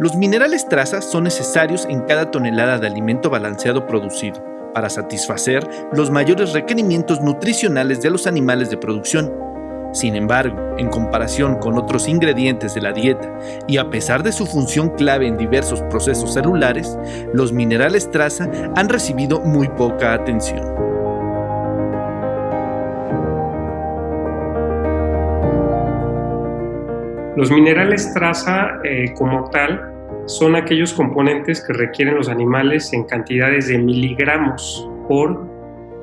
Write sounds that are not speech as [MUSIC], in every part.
Los minerales traza son necesarios en cada tonelada de alimento balanceado producido para satisfacer los mayores requerimientos nutricionales de los animales de producción. Sin embargo, en comparación con otros ingredientes de la dieta y a pesar de su función clave en diversos procesos celulares, los minerales traza han recibido muy poca atención. Los minerales traza eh, como tal son aquellos componentes que requieren los animales en cantidades de miligramos por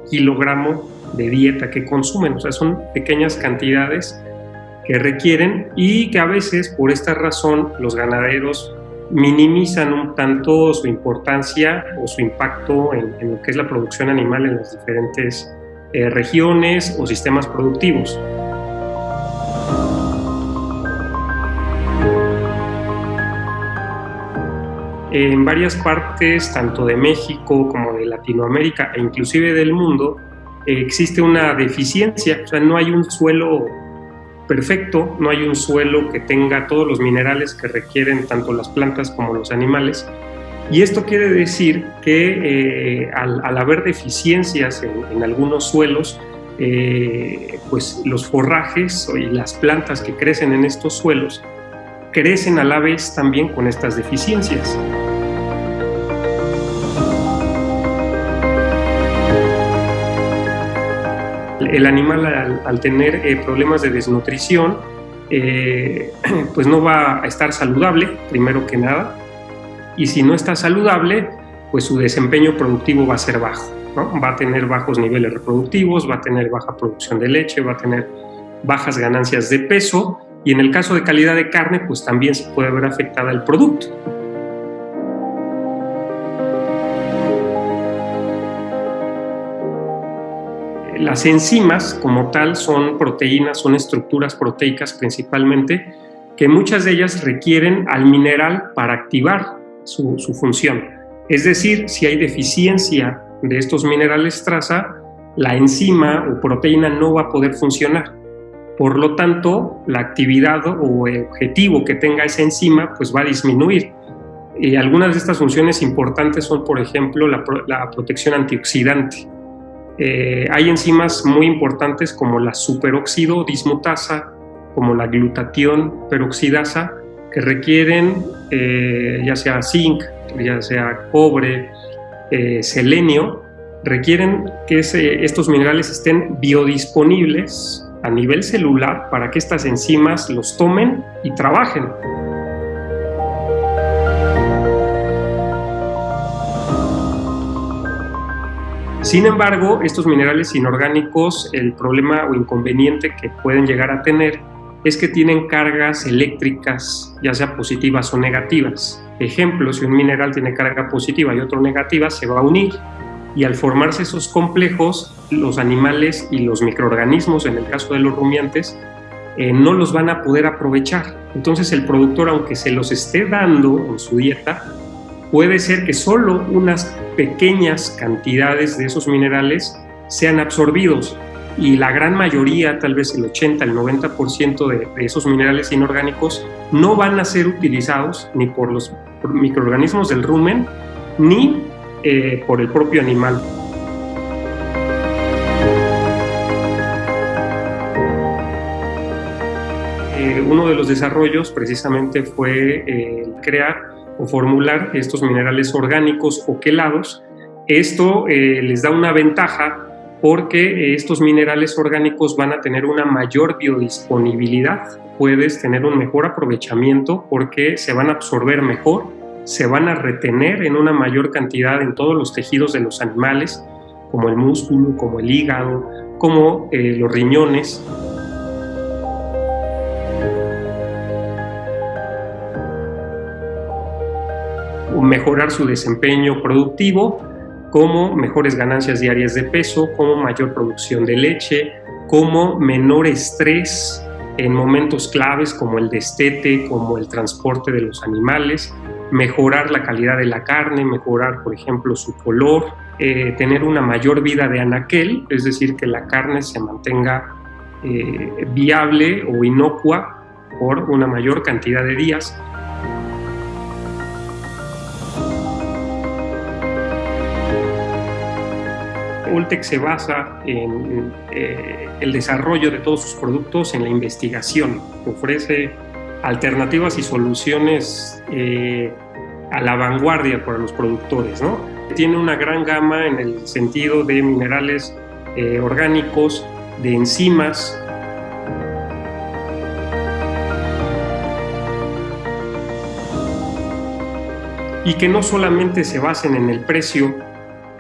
kilogramo de dieta que consumen. O sea, son pequeñas cantidades que requieren y que a veces por esta razón los ganaderos minimizan un tanto su importancia o su impacto en, lo que es la producción animal en las diferentes eh, regiones o sistemas productivos. En varias partes, tanto de México como de Latinoamérica e inclusive del mundo, existe una deficiencia, o sea, no hay un suelo perfecto, no hay un suelo que tenga todos los minerales que requieren tanto las plantas como los animales. Y esto quiere decir que eh, al, haber deficiencias en, algunos suelos, eh, pues los forrajes y las plantas que crecen en estos suelos crecen a la vez también con estas deficiencias. El animal al, tener eh, problemas de desnutrición, eh, [CLEARS THROAT] pues no va a estar saludable, primero que nada, y si no está saludable, pues su desempeño productivo va a ser bajo, va a tener bajos niveles reproductivos, va a tener baja producción de leche, va a tener bajas ganancias de peso, y en el caso de calidad de carne, pues también se puede ver afectada el producto. Las enzimas como tal son proteínas, son estructuras proteicas principalmente, que muchas de ellas requieren al mineral para activar su, función. Es decir, si hay deficiencia de estos minerales traza, la enzima o proteína no va a poder funcionar. Por lo tanto, la actividad o objetivo que tenga esa enzima pues va a disminuir. Y algunas de estas funciones importantes son, por ejemplo, la protección antioxidante. Eh, hay enzimas muy importantes como la superóxido dismutasa, como la glutatión peroxidasa, que requieren eh, ya sea zinc, ya sea cobre, eh, selenio, requieren que estos minerales estén biodisponibles a nivel celular para que estas enzimas los tomen y trabajen. Sin embargo, estos minerales inorgánicos, el problema o inconveniente que pueden llegar a tener es que tienen cargas eléctricas, ya sea positivas o negativas. Ejemplo, si un mineral tiene carga positiva y otro negativa, se va a unir y al formarse esos complejos, los animales y los microorganismos, en el caso de los rumiantes, eh, no los van a poder aprovechar. Entonces el productor, aunque se los esté dando en su dieta, puede ser que solo unas pequeñas cantidades de esos minerales sean absorbidos y la gran mayoría, tal vez el 80, el 90% de, de esos minerales inorgánicos no van a ser utilizados ni por los microorganismos del rumen ni eh, por el propio animal. Eh, uno de los desarrollos precisamente fue eh, crear o formular estos minerales orgánicos o quelados. Esto eh, les da una ventaja porque estos minerales orgánicos van a tener una mayor biodisponibilidad, puedes tener un mejor aprovechamiento porque se van a absorber mejor, se van a retener en una mayor cantidad en todos los tejidos de los animales, como el músculo, como el hígado, como eh, los riñones, mejorar su desempeño productivo, como mejores ganancias diarias de peso, como mayor producción de leche, como menor estrés en momentos claves como el destete, como el transporte de los animales, mejorar la calidad de la carne, mejorar, por ejemplo, su color, eh, tener una mayor vida de anaquel, es decir, que la carne se mantenga eh, viable o inocua por una mayor cantidad de días, Voltec se basa en eh, el desarrollo de todos sus productos en la investigación. Ofrece alternativas y soluciones eh, a la vanguardia para los productores. Tiene una gran gama en el sentido de minerales eh, orgánicos, de enzimas, y que no solamente se basen en el precio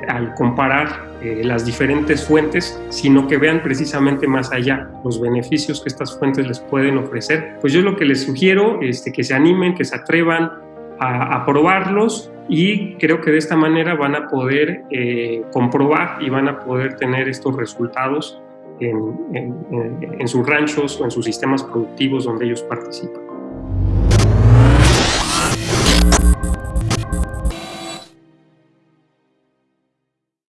al comparar eh, las diferentes fuentes, sino que vean precisamente más allá los beneficios que estas fuentes les pueden ofrecer. Pues yo lo que les sugiero es este, que se animen, que se atrevan a, probarlos y creo que de esta manera van a poder eh, comprobar y van a poder tener estos resultados en sus ranchos o en sus sistemas productivos donde ellos participan.